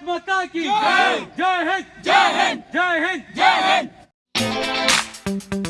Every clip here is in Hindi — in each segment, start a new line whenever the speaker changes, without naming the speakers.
भारत माता की। जय जय हिंद। जय हिंद। जय हिंद। जय Hind.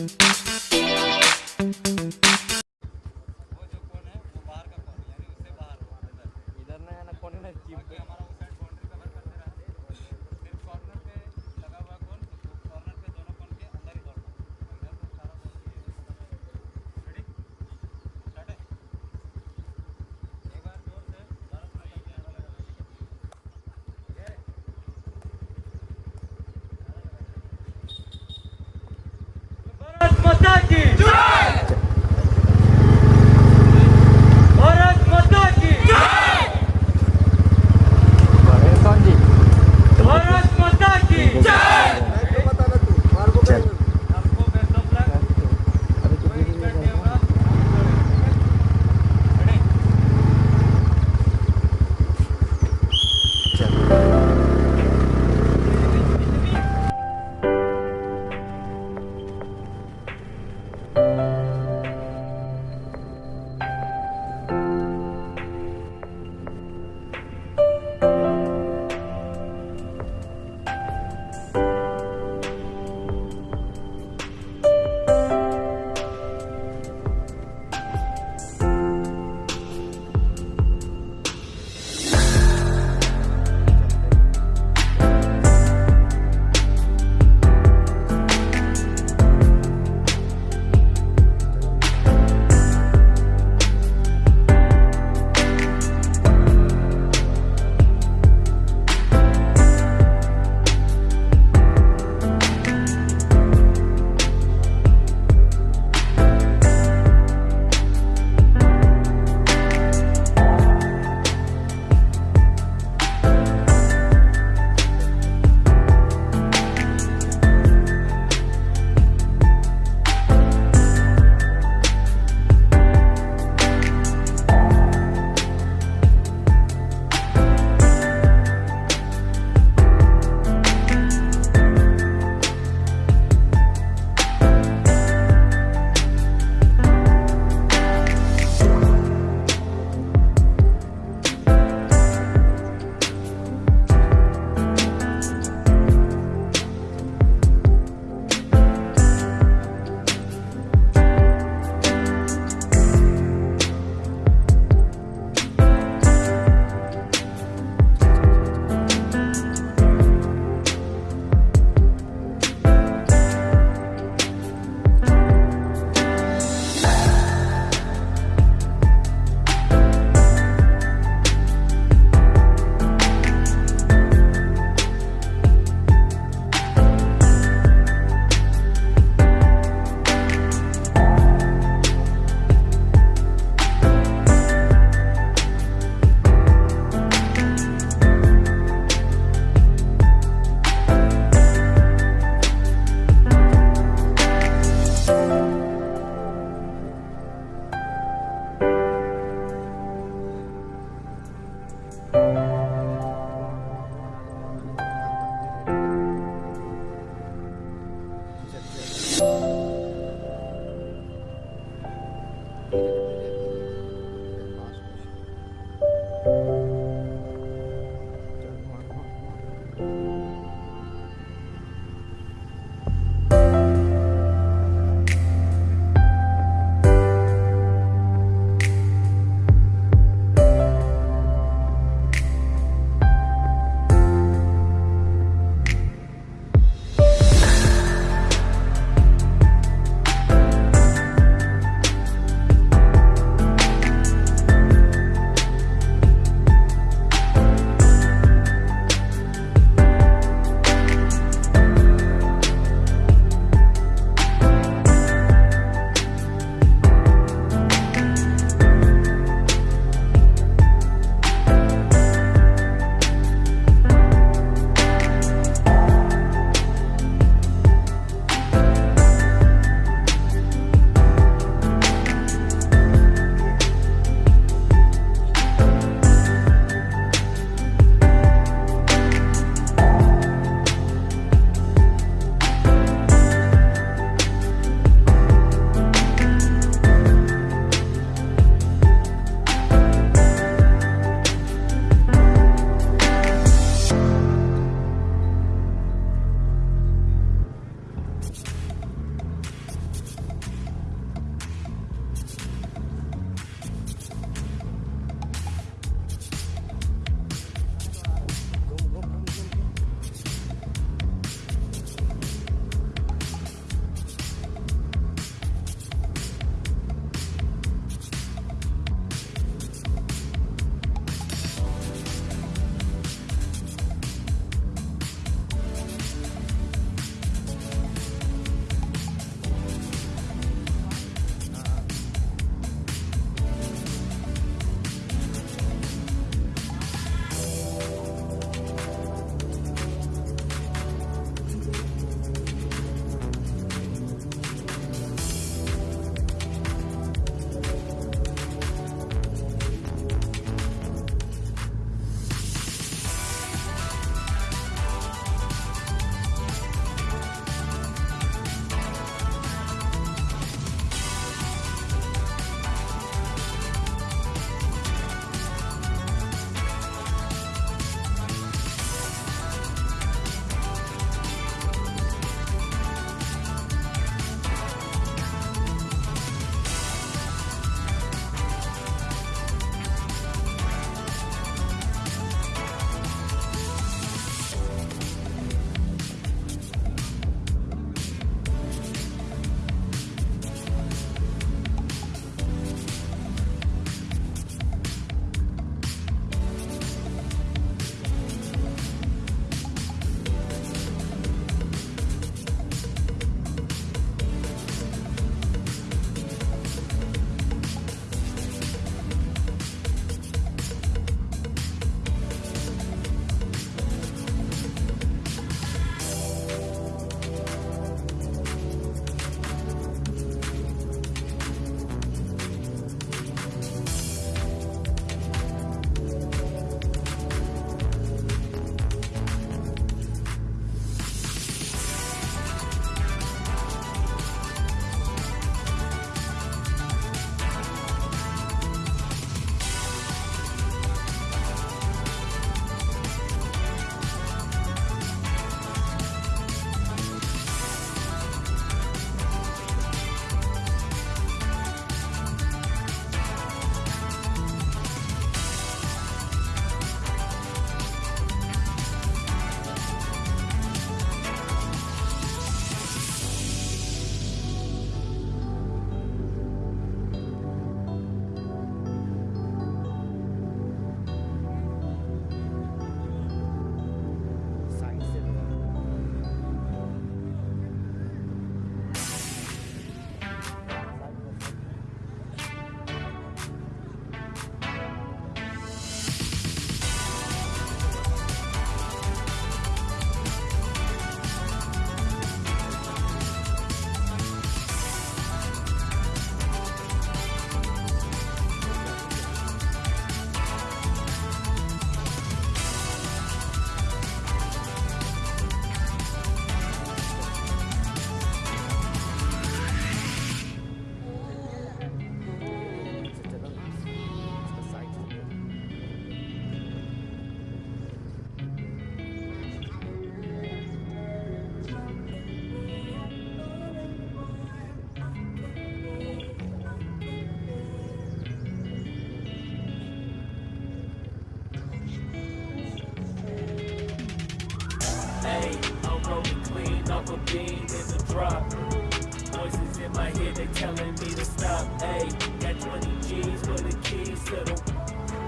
My they telling me to stop. Hey, got 20 G's for the keys to the.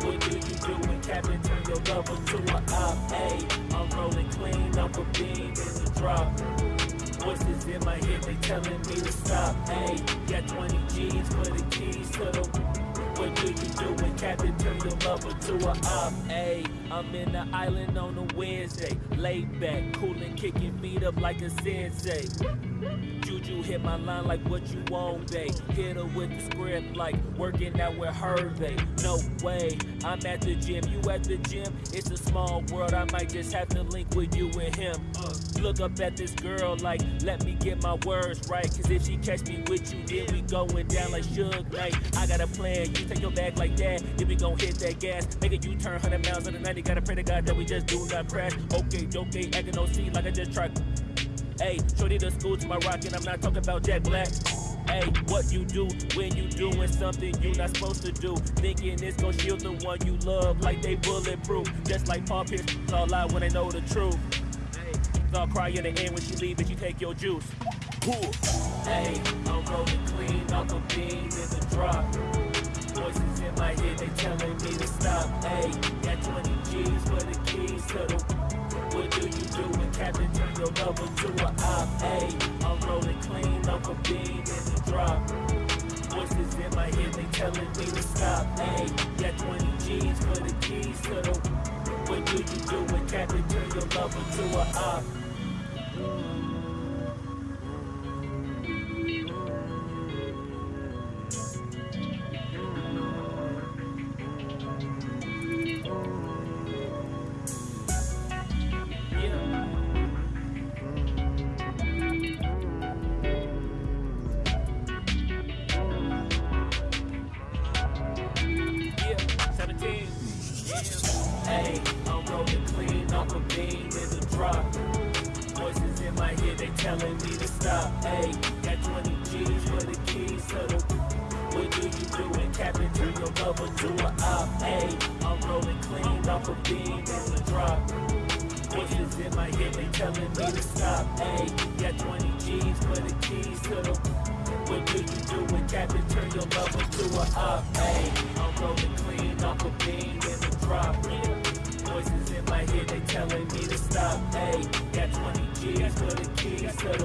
What do you do when Captain turn your lover to a op? Hey, I'm rolling clean off a beam in the drop. Voices in my head, they telling me to stop. Hey, got 20 G's for the keys to the. What do you do when Captain turn your lover to a op? Hey, I'm in the island on a Wednesday. Laid back, coolin', kicking feet up like a sensei. Juju hit my line like what you want, babe. Hit her with the script like working out with Hervey. No way, I'm at the gym, you at the gym. It's a small world, I might just have to link with you and him. Look up at this girl like, let me get my words right. Cause if she catch me with you, then we going down like Suge Knight. I got a plan, you take your bag like that, then we gon' hit that gas. Make a U-turn, 100 miles on the 90, gotta pray to God that we just do not crash. Okay, okay, acting no C like I just tried. Hey, shorty the school to my rock, and I'm not talking about Jack Black. Hey, what you do when you doing something you not supposed to do? Thinking it's gonna shield the one you love like they bulletproof. Just like Paul Pierce, all lie when they know the truth. Hey, they'll cry in the end when she leave, but you take your juice. Cool. Hey, I'm rolling clean off a beam in the drop. Voices in my head, they telling me to stop. Hey, got 20 G's for the keys to the. What do you do when Captain turn your lover to a op? Hey, I'm rolling clean a beam in the drop. Voices in my head, they telling me to stop. Hey, got 20 G's for the keys to the. What do you do when Captain turn your lover to a op?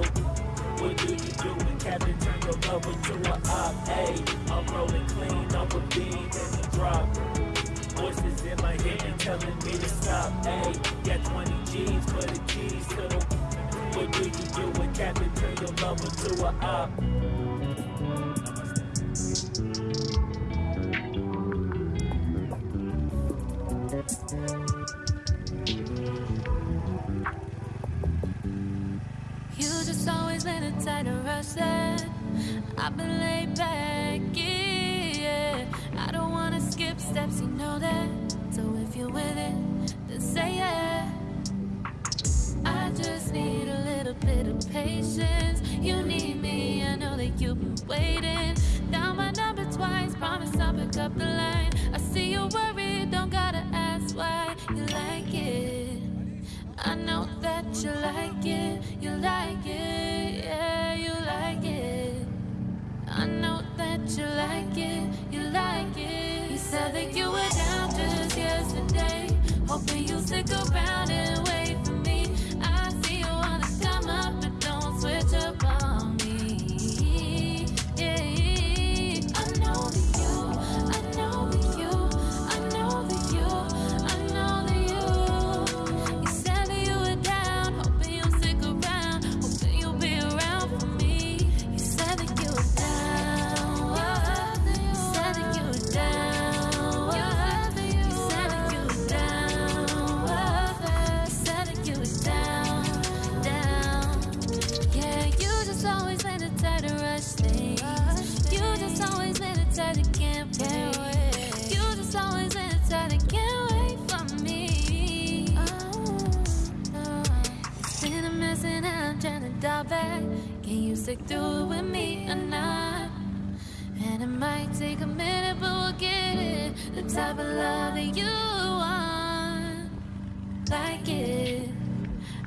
Keys. What do you do when Captain turn your lover to a op? Hey, I'm rolling clean off a beam in the drop. Voices in my head, they telling me to stop. Hey, got 20 G's for the keys to the. What do you do when Captain turn your lover to a op? You
always been a tighter rush that I've been laid back, yeah. I don't wanna skip steps, you know that. So if you're with it, then say yeah. I just need a little bit of patience. You need me, I know that you've been waiting. Down my number twice, promise I'll pick up the line. I see you're worried, don't gotta ask why you like it. I know that you like it, you like it, you like it, you like it. You said that you were down just yesterday, hoping you'll stick around and dial back. Can you stick through it with me or not? And it might take a minute, but we'll get it. The type of love that you want, like it.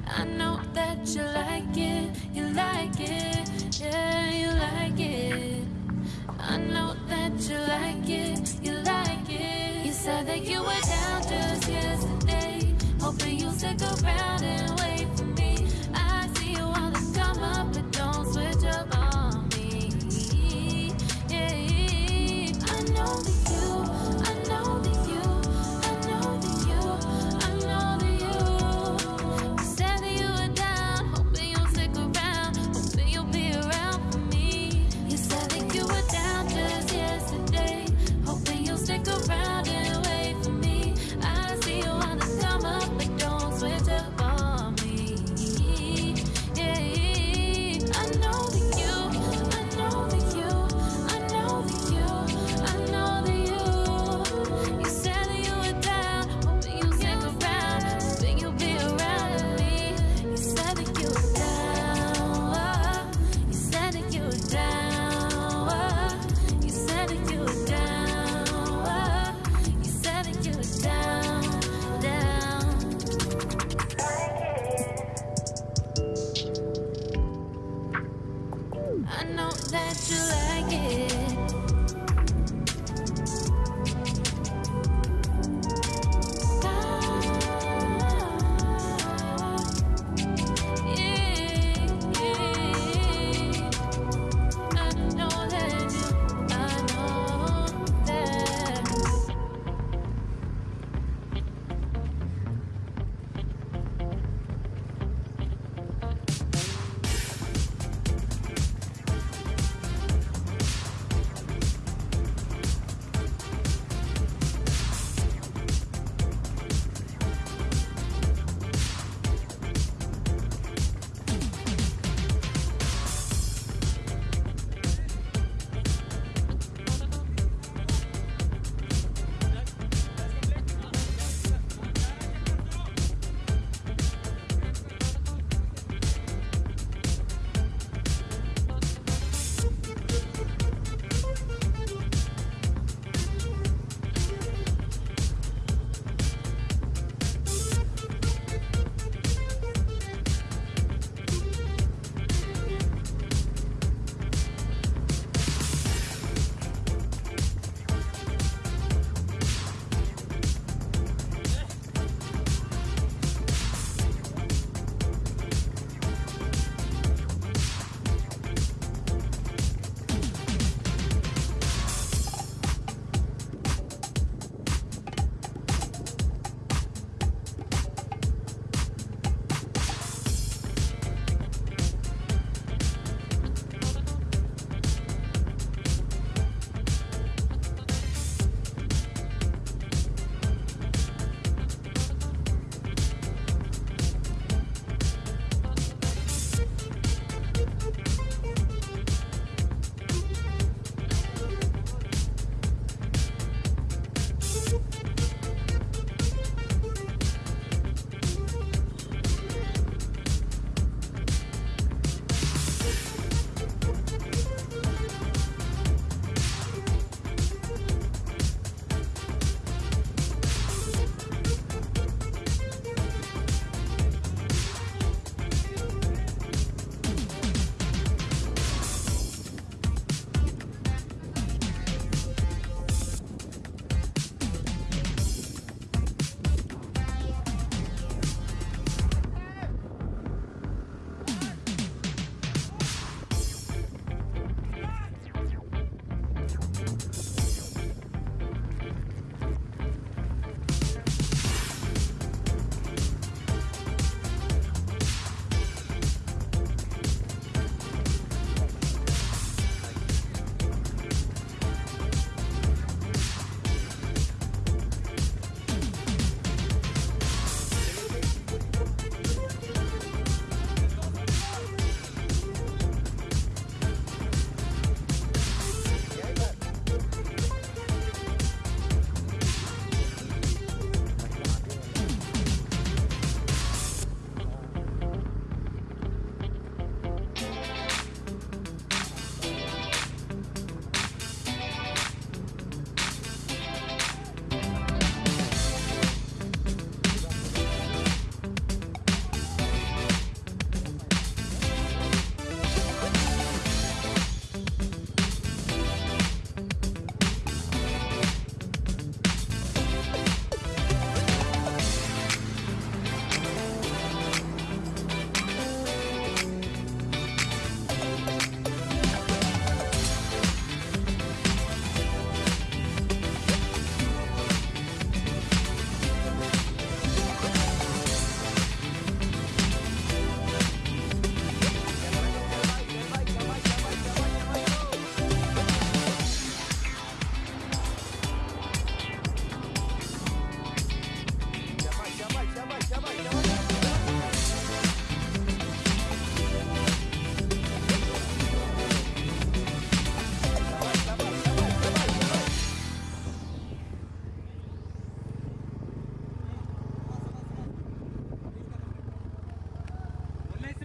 I know that you like it, you like it, yeah, you like it. I know that you like it, you like it. You said that you were down just yesterday, hoping you'll stick around and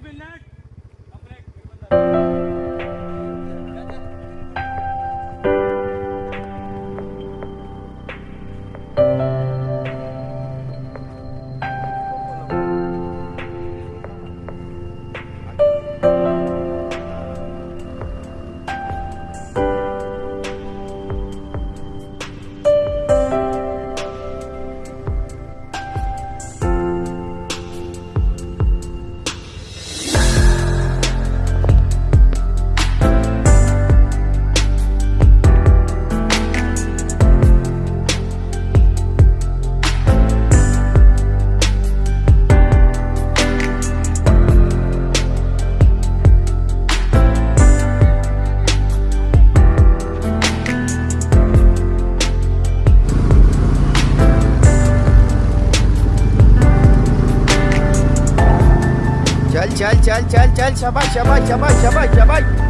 minute. çal çal çal şabaş şabaş
şabaş şabaş şabaş.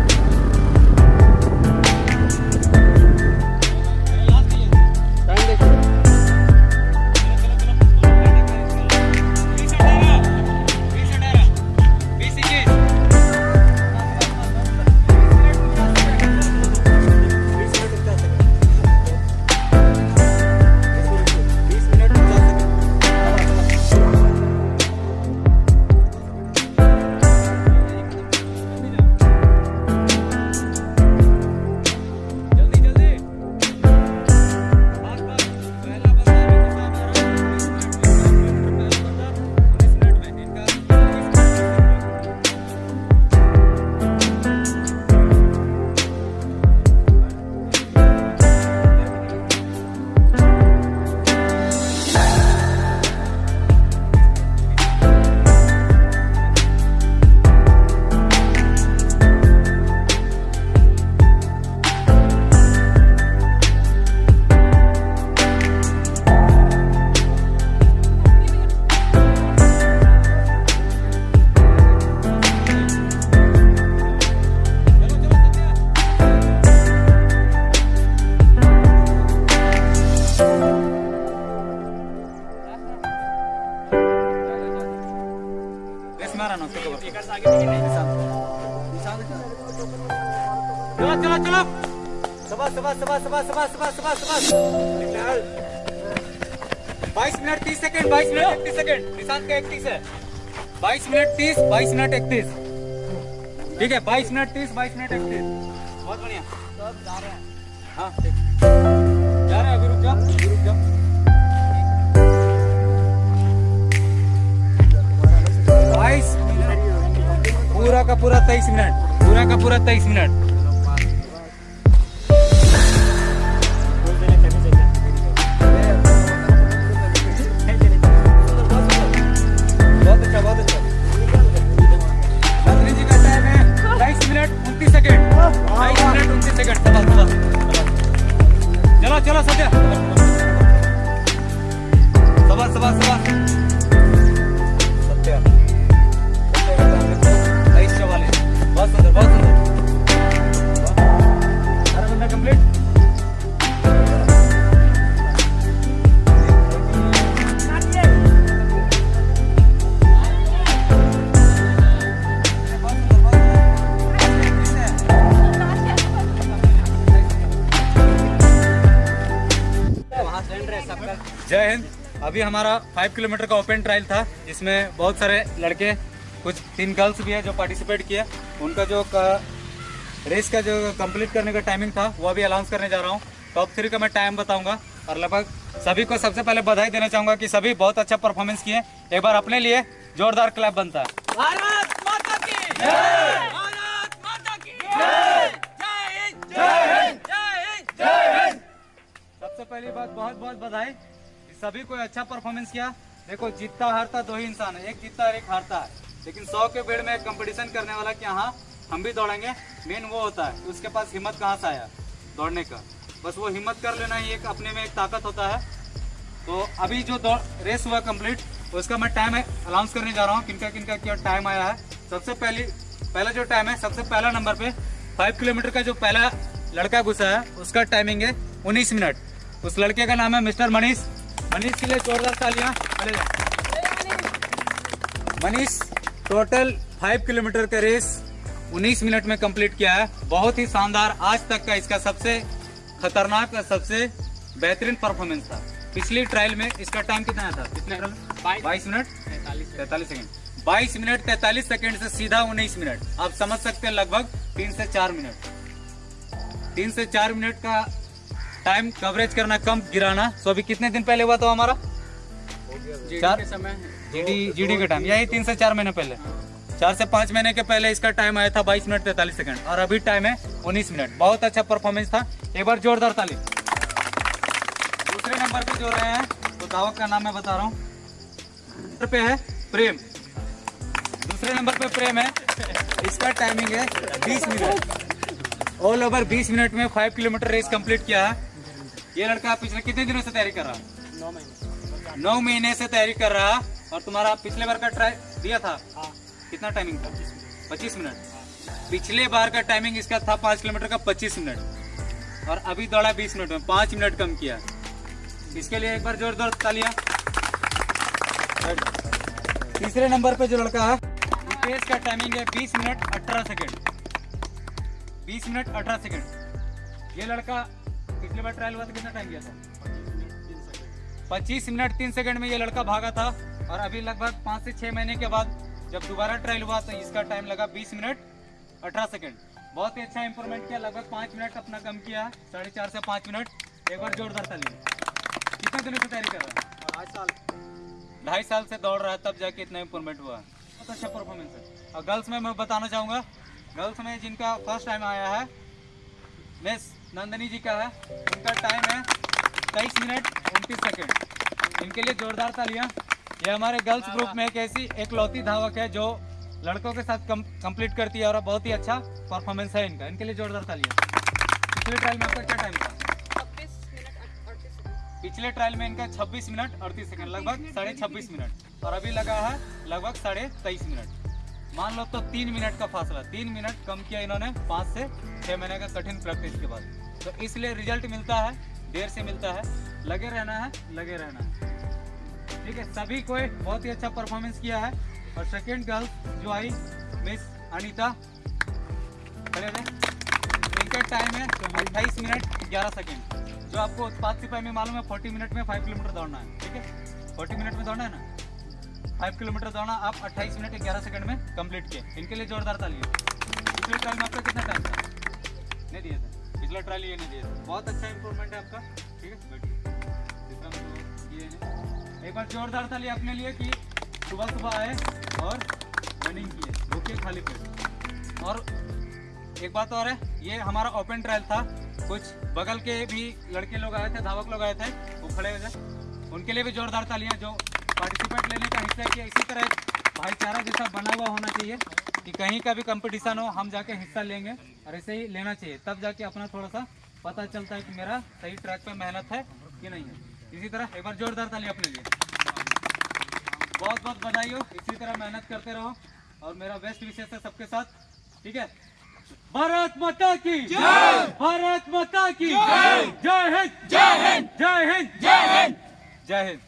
Second. Nishant का इकतीस है। बाईस मिनट तीस, बाईस मिनट इकतीस। ठीक है, बाईस मिनट तीस, बाईस मिनट इकतीस। बहुत बढ़िया।
सब जा रहे हैं।
हाँ ठीक। जा रहे हैं अभी रुक अभी रुक जाओ बाईस पूरा का पूरा तेईस मिनट। पूरा का पूरा तेईस मिनट। 不要上去
走吧。走吧
走吧。अभी हमारा फाइव किलोमीटर का ओपन ट्रायल था जिसमें बहुत सारे लड़के कुछ तीन गर्ल्स भी है जो पार्टिसिपेट किए। उनका जो रेस का जो कंप्लीट करने का टाइमिंग था वो अभी अनाउंस करने जा रहा हूँ। टॉप थ्री का मैं टाइम बताऊँगा और लगभग सभी को सबसे पहले बधाई देना चाहूँगा कि सभी बहुत अच्छा परफॉर्मेंस किए। एक बार अपने लिए जोरदार क्लैप बनता है।
भारत माता की भारत माता की जय! हिंद! जय हिंद! जय हिंद!
सबसे पहली बात बहुत बहुत बधाई। सभी को अच्छा परफॉर्मेंस किया। देखो, जीतता हारता दो ही इंसान है। एक जीतता और एक हारता है। लेकिन सौ के भीड़ में एक कंपटीशन करने वाला कि हाँ हम भी दौड़ेंगे। मेन वो होता है, उसके पास हिम्मत कहाँ से आया? दौड़ने का। बस वो हिम्मत कर लेना ही एक अपने में एक ताकत होता है। तो अभी जो दौड़ रेस हुआ कंप्लीट उसका मैं टाइम अनाउंस करने जा रहा हूँ। किनका किनका क्या टाइम आया है। सबसे पहली, पहला जो टाइम है, सबसे पहला नंबर पे फाइव किलोमीटर का जो पहला लड़का घुसा है, उसका टाइमिंग है उन्नीस मिनट। उस लड़के का नाम है मिस्टर मनीष। मनीष के लिए जोरदार तालियाँ। मनीष टोटल फाइव किलोमीटर का रेस 19 मिनट में कंप्लीट किया है। बहुत ही शानदार आज तक का इसका सबसे खतरनाक और सबसे बेहतरीन परफॉर्मेंस था। पिछली ट्रायल में इसका टाइम कितना था? कितने बाईस। मिनट तैतालीस सेकंड बाईस मिनट तैतालीस सेकंड से सीधा उन्नीस मिनट आप समझ सकते हैं लगभग तीन से चार मिनट तीन से चार मिनट का टाइम कवरेज करना कम गिराना। सो अभी कितने दिन पहले हुआ था हमारा? चार? समय। जीडी जीडी का टाइम यही तीन से चार महीने पहले। चार से पाँच महीने के पहले इसका टाइम आया था बाईस मिनट तैतालीस सेकंड। और अभी टाइम है उन्नीस मिनट। बहुत अच्छा परफॉर्मेंस था। एक बार जोरदार ताली। दूसरे नंबर पे जो रहे हैं तो धावक का नाम मैं बता रहा हूँ। पे है प्रेम। दूसरे नंबर पे प्रेम है। इसका टाइमिंग है 20 मिनट। ऑल ओवर 20 मिनट में फाइव किलोमीटर रेस कंप्लीट किया है। ये लड़का पिछले कितने दिनों से तैयारी कर रहा? है
नौ महीने।
नौ महीने से तैयारी कर रहा और तुम्हारा पिछले बार का ट्राई दिया था? हाँ। कितना टाइमिंग था? पच्चीस मिनट। पिछले बार का टाइमिंग इसका था पाँच किलोमीटर का पच्चीस मिनट। और अभी दौड़ा बीस मिनट में पाँच मिनट कम किया। इसके लिए एक बार ज़ोर जोरदार तालियाँ। तीसरे नंबर पे जो लड़का है रितेश का टाइमिंग है बीस मिनट अठारह सेकेंड। बीस मिनट अठारह सेकेंड। ये लड़का पिछले बार ट्रायल हुआ था? कितना टाइम किया था? पच्चीस मिनट तीन सेकंड में ये लड़का भागा था और अभी लगभग पाँच से छः महीने के बाद जब दोबारा ट्रायल हुआ तो इसका टाइम लगा बीस मिनट अठारह सेकंड। बहुत ही अच्छा इंप्रूवमेंट किया लगभग पाँच मिनट अपना कम किया साढ़े चार से पाँच मिनट। एक बार जोरदार ताली कितने दिनों से तैयारी कर रहा है?
ढाई साल।
ढाई साल से दौड़ रहा है तब जाके इतना इंप्रूवमेंट हुआ। बहुत अच्छा परफॉर्मेंस है। और गर्ल्स में मैं बताना चाहूँगा गर्ल्स में जिनका फ़र्स्ट टाइम आया है मिस नंदनी जी का है। उनका टाइम है तेईस मिनट उनतीस सेकेंड इनके लिए जोरदार तालियाँ। ये हमारे गर्ल्स ग्रुप में एक ऐसी एक लौती धावक है जो लड़कों के साथ कंप्लीट करती है और बहुत ही अच्छा परफॉर्मेंस है इनका। इनके लिए जोरदार तालियाँ। पिछले ट्रायल में आपका क्या टाइम था? पिछले ट्रायल में इनका 26 मिनट अड़तीस सेकंड लगभग साढ़े छब्बीस मिनट। और अभी लगा है लगभग साढ़े तेईस मिनट। मान लो तो तीन मिनट का फासला। तीन मिनट कम किया इन्होंने पाँच से छः महीने का कठिन प्रैक्टिस के बाद। तो इसलिए रिज़ल्ट मिलता है, देर से मिलता है। लगे रहना है, लगे रहना है। ठीक है, सभी को बहुत ही अच्छा परफॉर्मेंस किया है। और सेकेंड गर्ल जो आई मिस अनीता इनका टाइम है अट्ठाईस मिनट ग्यारह सेकेंड जो आपको उत्पाद सिपाही में मालूम है फोर्टी मिनट में फाइव किलोमीटर दौड़ना है। ठीक है? फोर्टी मिनट में दौड़ना है ना? फाइव किलोमीटर दौड़ना आप अट्ठाईस मिनट ग्यारह सेकंड में कंप्लीट किए। इनके लिए जोरदार ताली है। पिछले ट्रायल में आपका कितना टाइम था? नहीं दिया थे। पिछला ट्रायल ये नहीं थे। बहुत अच्छा इंप्रूवमेंट है आपका। ठीक है? बैठिए। है। एक बार जोरदार ताली अपने लिए कि सुबह सुबह आए और रनिंग किए। भूखे खाली पेट। और एक बात और है, ये हमारा ओपन ट्रायल था। कुछ बगल के भी लड़के लोग आए थे, धावक लोग आए थे, वो खड़े हो जाए उनके लिए भी जोरदार तालियाँ, जो पार्टिसिपेट लेने का हिस्सा किया इसी तरह भाईचारा जैसा बना हुआ होना चाहिए कि कहीं का भी कंपटीशन हो, हम जाके हिस्सा लेंगे। और ऐसे ही लेना चाहिए। तब जाके अपना थोड़ा सा पता चलता है कि मेरा सही ट्रैक पे मेहनत है कि नहीं है। इसी तरह एक बार जोरदार ताली अपने लिए। बहुत बहुत बधाई हो इसी तरह मेहनत करते रहो। और मेरा बेस्ट विशेष है सबके साथ। ठीक है? भारत माता की। जय। भारत माता की। जय। जय हिंद। जय हिंद। जय हिंद। जय हिंद। जय हिंद।